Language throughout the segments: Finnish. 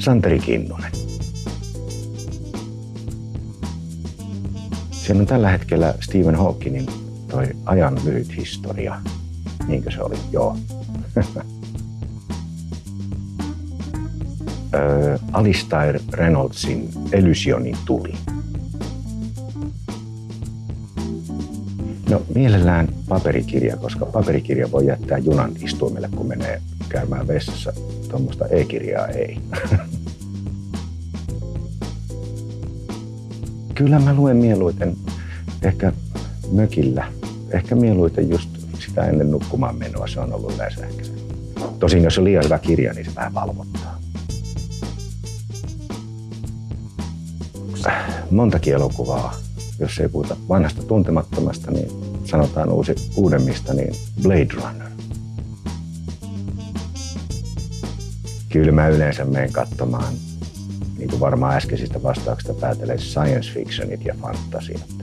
Santeri Kinnunen. Siinä on tällä hetkellä Stephen Hawkingin toi ajan lyhyt historia. Niinkö se oli? Joo. Alistair Reynoldsin Elysionin tuli. No mielellään paperikirja, koska paperikirja voi jättää junan istuimelle, kun menee käymään vessassa. Tuommoista e-kirjaa ei. Kyllä mä luen mieluiten ehkä mökillä. Ehkä mieluiten just sitä ennen nukkumaan menoa. Se on ollut yleensä ehkä. Tosin jos on liian hyvä kirja, niin se vähän valvottaa. Montakin elokuvaa, jos ei puhuta vanhasta tuntemattomasta, niin sanotaan uusi, uudemmista, niin Blade Runner. Kyllä mä yleensä menen katsomaan, niin kuin varmaan äskeisistä vastauksista päätelee, science fictionit ja fantasiat.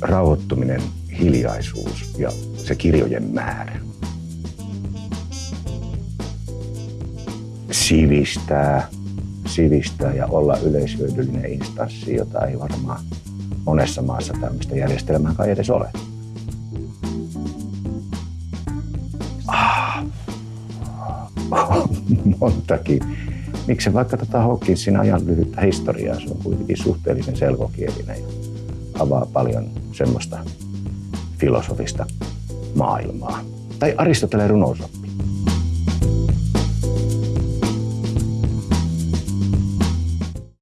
Rauhoittuminen, hiljaisuus ja se kirjojen määrä. Sivistää, sivistää ja olla yleishyödyllinen instanssi, jota ei varmaan monessa maassa tämmöistä järjestelmää kai edes ole. montakin. Miksi vaikka tätä tota Hawkinsin ajan lyhyttä historiaa, se on kuitenkin suhteellisen selkokielinen ja avaa paljon semmoista filosofista maailmaa. Tai Aristoteleen runousoppia